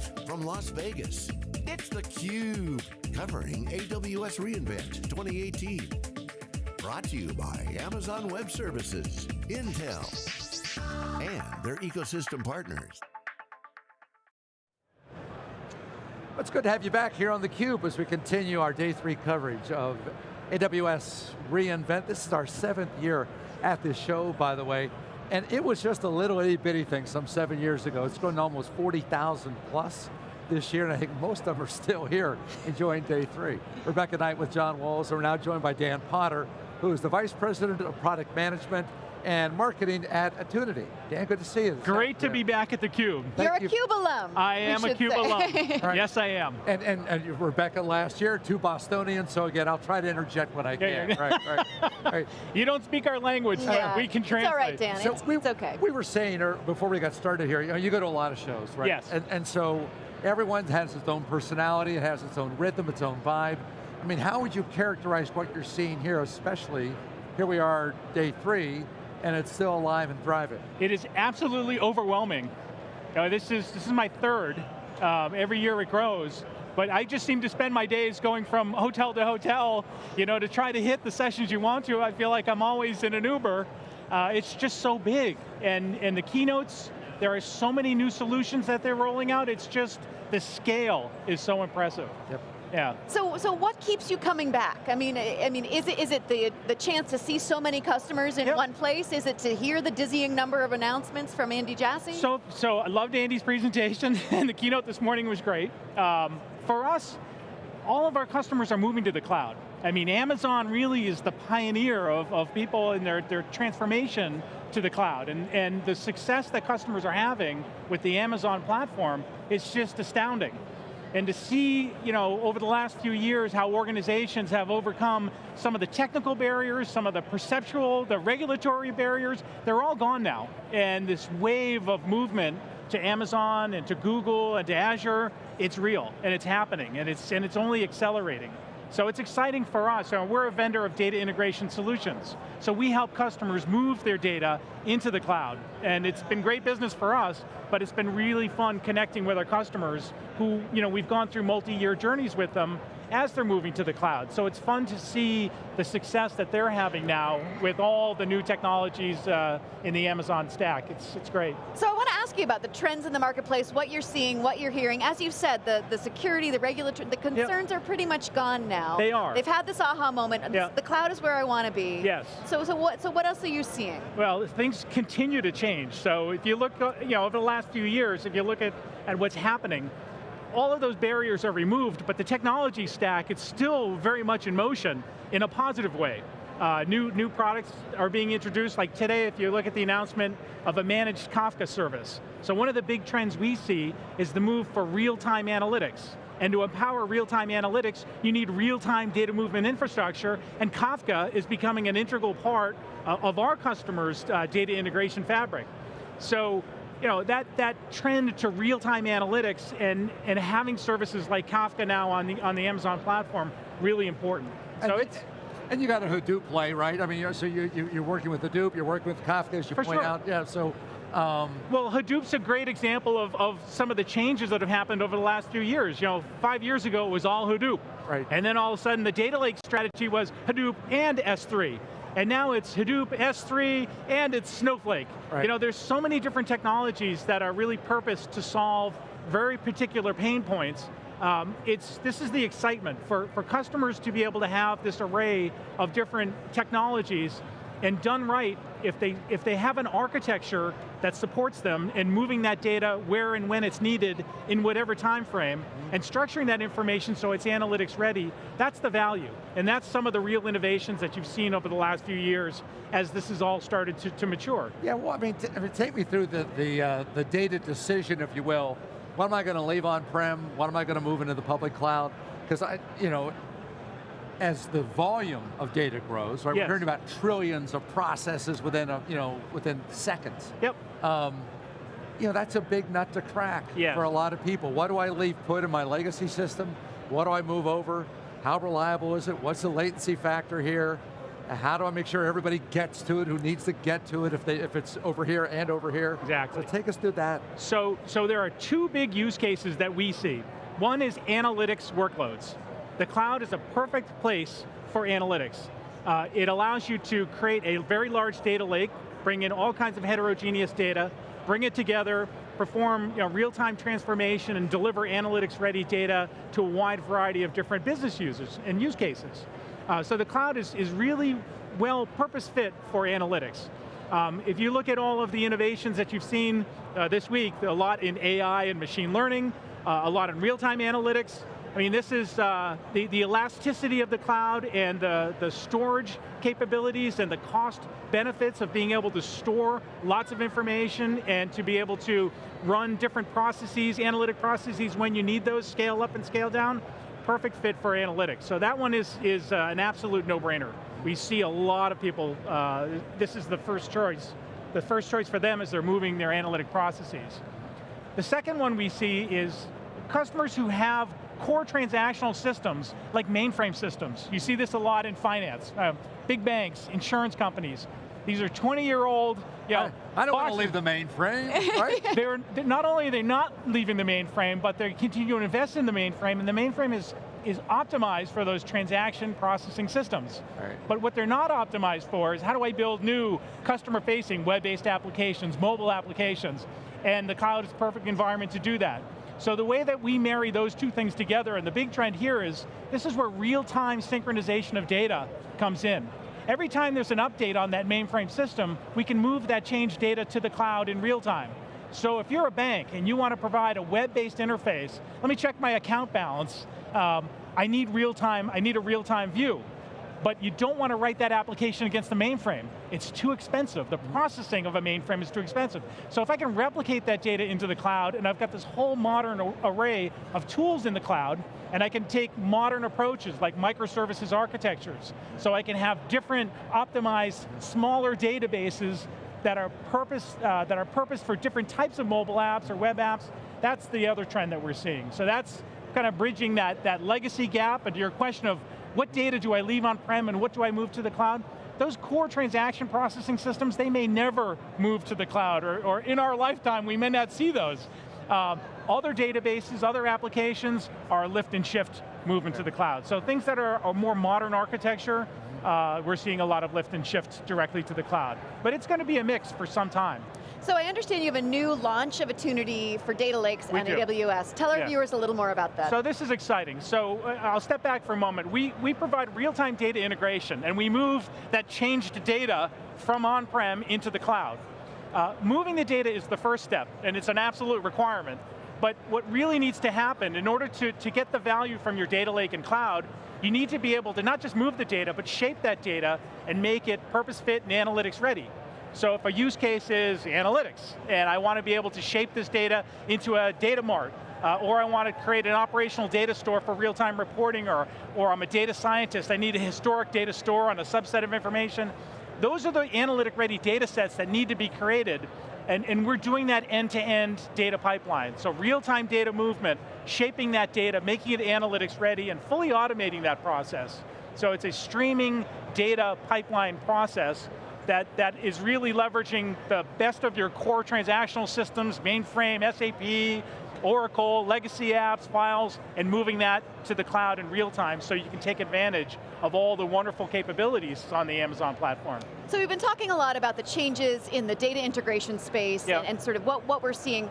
Live from Las Vegas, it's theCUBE, covering AWS reInvent 2018. Brought to you by Amazon Web Services, Intel, and their ecosystem partners. It's good to have you back here on theCUBE as we continue our day three coverage of AWS reInvent. This is our seventh year at this show, by the way. And it was just a little itty bitty thing some seven years ago. It's grown to almost 40,000 plus this year, and I think most of them are still here enjoying day three. Rebecca Knight with John Walls, and we're now joined by Dan Potter, who is the Vice President of Product Management and marketing at Attunity. Dan, good to see you. Great to be back at theCUBE. You're a CUBE alum. I am a CUBE say. alum. right. Yes, I am. And, and, and, Rebecca last year, two Bostonians, so again, I'll try to interject when I can. Yeah, right, right, right. You don't speak our language, yeah. we can translate. It's all right, Dan, so it's, we, it's okay. We were saying, or before we got started here, you, know, you go to a lot of shows, right? Yes. And, and so, everyone has its own personality, it has its own rhythm, its own vibe. I mean, how would you characterize what you're seeing here, especially, here we are, day three, and it's still alive and thriving. It is absolutely overwhelming. Uh, this, is, this is my third. Um, every year it grows. But I just seem to spend my days going from hotel to hotel, you know, to try to hit the sessions you want to. I feel like I'm always in an Uber. Uh, it's just so big. And, and the keynotes, there are so many new solutions that they're rolling out. It's just, the scale is so impressive. Yep. Yeah. So, so what keeps you coming back? I mean, I mean, is it is it the the chance to see so many customers in yep. one place? Is it to hear the dizzying number of announcements from Andy Jassy? So, so I loved Andy's presentation, and the keynote this morning was great. Um, for us, all of our customers are moving to the cloud. I mean, Amazon really is the pioneer of, of people in their, their transformation to the cloud. And, and the success that customers are having with the Amazon platform is just astounding. And to see, you know, over the last few years how organizations have overcome some of the technical barriers, some of the perceptual, the regulatory barriers, they're all gone now. And this wave of movement to Amazon and to Google and to Azure, it's real and it's happening and it's, and it's only accelerating. So it's exciting for us. We're a vendor of data integration solutions. So we help customers move their data into the cloud. And it's been great business for us, but it's been really fun connecting with our customers who, you know, we've gone through multi-year journeys with them as they're moving to the cloud. So it's fun to see the success that they're having now with all the new technologies uh, in the Amazon stack. It's, it's great. So I want you about the trends in the marketplace, what you're seeing, what you're hearing. As you've said, the, the security, the regulatory, the concerns yep. are pretty much gone now. They are. They've had this aha moment. Yep. The cloud is where I want to be. Yes. So, so, what, so what else are you seeing? Well, things continue to change. So if you look, uh, you know, over the last few years, if you look at, at what's happening, all of those barriers are removed, but the technology stack, it's still very much in motion in a positive way. Uh, new, new products are being introduced, like today if you look at the announcement of a managed Kafka service. So one of the big trends we see is the move for real-time analytics. And to empower real-time analytics, you need real-time data movement infrastructure, and Kafka is becoming an integral part uh, of our customers' uh, data integration fabric. So you know, that, that trend to real-time analytics and, and having services like Kafka now on the, on the Amazon platform, really important. So and, it's, and you got a Hadoop play, right? I mean, so you, you, are working with Hadoop, you're working with Kafka, as you point sure. out. Yeah, so um, well, Hadoop's a great example of, of some of the changes that have happened over the last few years. You know, five years ago it was all Hadoop. Right. And then all of a sudden the data lake strategy was Hadoop and S3 and now it's Hadoop, S3, and it's Snowflake. Right. You know, there's so many different technologies that are really purposed to solve very particular pain points. Um, it's, this is the excitement for, for customers to be able to have this array of different technologies and done right, if they, if they have an architecture that supports them and moving that data where and when it's needed in whatever time frame, and structuring that information so it's analytics ready, that's the value. And that's some of the real innovations that you've seen over the last few years as this has all started to, to mature. Yeah, well, I mean, I mean take me through the, the, uh, the data decision, if you will. What am I going to leave on-prem? What am I going to move into the public cloud? Because I, you know, as the volume of data grows, right? Yes. We're hearing about trillions of processes within a, you know, within seconds. Yep. Um, you know, that's a big nut to crack yes. for a lot of people. What do I leave put in my legacy system? What do I move over? How reliable is it? What's the latency factor here? How do I make sure everybody gets to it, who needs to get to it if, they, if it's over here and over here? Exactly. So take us through that. So, so there are two big use cases that we see. One is analytics workloads. The cloud is a perfect place for analytics. Uh, it allows you to create a very large data lake, bring in all kinds of heterogeneous data, bring it together, perform you know, real-time transformation and deliver analytics-ready data to a wide variety of different business users and use cases. Uh, so the cloud is, is really well purpose fit for analytics. Um, if you look at all of the innovations that you've seen uh, this week, a lot in AI and machine learning, uh, a lot in real-time analytics, I mean, this is uh, the, the elasticity of the cloud and the, the storage capabilities and the cost benefits of being able to store lots of information and to be able to run different processes, analytic processes when you need those, scale up and scale down, perfect fit for analytics. So that one is, is uh, an absolute no-brainer. We see a lot of people, uh, this is the first choice. The first choice for them is they're moving their analytic processes. The second one we see is customers who have core transactional systems, like mainframe systems. You see this a lot in finance. Uh, big banks, insurance companies. These are 20 year old, you know, I, I don't want to leave the mainframe, right? they're, they're, not only are they not leaving the mainframe, but they continue to invest in the mainframe, and the mainframe is, is optimized for those transaction processing systems. Right. But what they're not optimized for is how do I build new customer-facing web-based applications, mobile applications, and the cloud is a perfect environment to do that. So the way that we marry those two things together, and the big trend here is, this is where real-time synchronization of data comes in. Every time there's an update on that mainframe system, we can move that change data to the cloud in real time. So if you're a bank and you want to provide a web-based interface, let me check my account balance, um, I need real time, I need a real-time view but you don't want to write that application against the mainframe. It's too expensive. The processing of a mainframe is too expensive. So if I can replicate that data into the cloud, and I've got this whole modern array of tools in the cloud, and I can take modern approaches like microservices architectures, so I can have different optimized, smaller databases that are purpose uh, that are purposed for different types of mobile apps or web apps. That's the other trend that we're seeing. So that's kind of bridging that, that legacy gap, and your question of what data do I leave on-prem and what do I move to the cloud? Those core transaction processing systems, they may never move to the cloud, or, or in our lifetime, we may not see those. Um, other databases, other applications are lift and shift movement to the cloud. So things that are a more modern architecture, uh, we're seeing a lot of lift and shift directly to the cloud. But it's going to be a mix for some time. So I understand you have a new launch opportunity for data lakes we on do. AWS. Tell our Yeah. viewers a little more about that. So this is exciting. So uh, I'll step back for a moment. We, we provide real-time data integration, and we move that changed data from on-prem into the cloud. Uh, moving the data is the first step, and it's an absolute requirement. But what really needs to happen, in order to, to get the value from your data lake and cloud, you need to be able to not just move the data, but shape that data and make it purpose fit and analytics ready. So if a use case is analytics, and I want to be able to shape this data into a data mart, uh, or I want to create an operational data store for real-time reporting, or, or I'm a data scientist, I need a historic data store on a subset of information. Those are the analytic-ready data sets that need to be created, and, and we're doing that end-to-end -end data pipeline. So real-time data movement, shaping that data, making it analytics ready, and fully automating that process. So it's a streaming data pipeline process that, that is really leveraging the best of your core transactional systems, mainframe, SAP, Oracle, legacy apps, files, and moving that to the cloud in real time so you can take advantage of all the wonderful capabilities on the Amazon platform. So we've been talking a lot about the changes in the data integration space Yep. and, and sort of what, what we're seeing.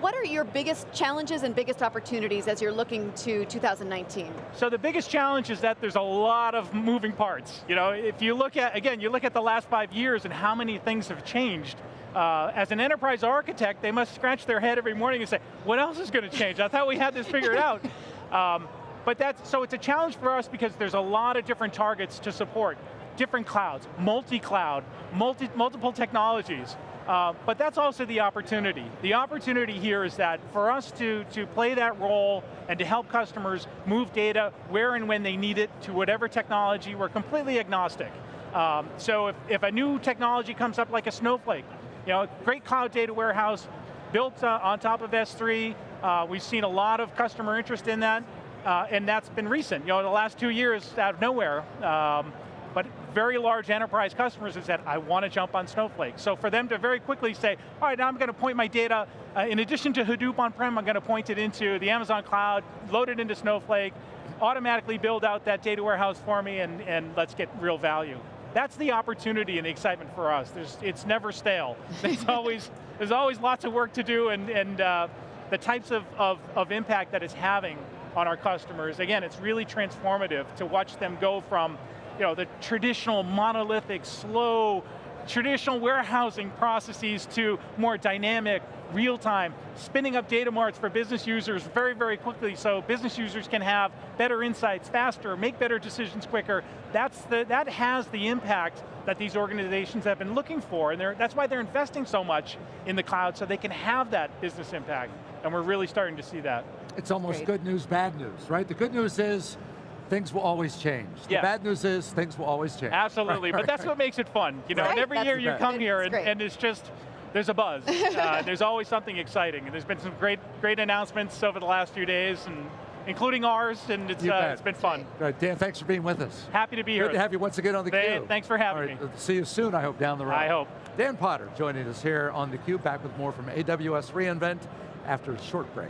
What are your biggest challenges and biggest opportunities as you're looking to 2019? So the biggest challenge is that there's a lot of moving parts. You know, if you look at, again, you look at the last five years and how many things have changed, uh, as an enterprise architect, they must scratch their head every morning and say, what else is going to change? I thought we had this figured out. Um, but that's, so it's a challenge for us because there's a lot of different targets to support. Different clouds, multi-cloud, multi, multiple technologies. Uh, but that's also the opportunity. The opportunity here is that for us to, to play that role and to help customers move data where and when they need it to whatever technology, we're completely agnostic. Um, so if, if a new technology comes up like a Snowflake, you know, great cloud data warehouse, built uh, on top of S3, uh, we've seen a lot of customer interest in that, uh, and that's been recent. You know, the last two years out of nowhere, um, very large enterprise customers have said, I want to jump on Snowflake. So for them to very quickly say, all right, now I'm going to point my data, uh, in addition to Hadoop on-prem, I'm going to point it into the Amazon cloud, load it into Snowflake, automatically build out that data warehouse for me, and, and let's get real value. That's the opportunity and the excitement for us. There's, it's never stale. There's always, there's always lots of work to do, and, and uh, the types of, of, of impact that it's having on our customers, again, it's really transformative to watch them go from you know, the traditional monolithic, slow, traditional warehousing processes to more dynamic, real-time, spinning up data marts for business users very, very quickly so business users can have better insights faster, make better decisions quicker. That's the, that has the impact that these organizations have been looking for, and that's why they're investing so much in the cloud so they can have that business impact, and we're really starting to see that. It's almost Great. good news, bad news, right? The good news is things will always change. The yes. bad news is things will always change. Absolutely, right, but that's what makes it fun. You know, right. and every year you come here and, and, it's just, there's a buzz. uh, there's always something exciting. And there's been some great, great announcements over the last few days and including ours, and it's, uh, it's been fun. Right, Dan, thanks for being with us. Happy to be here. Good to have you once again on theCUBE. Thanks for having right, me. See you soon, I hope, down the road. I hope. Dan Potter joining us here on theCUBE, back with more from AWS reInvent after a short break.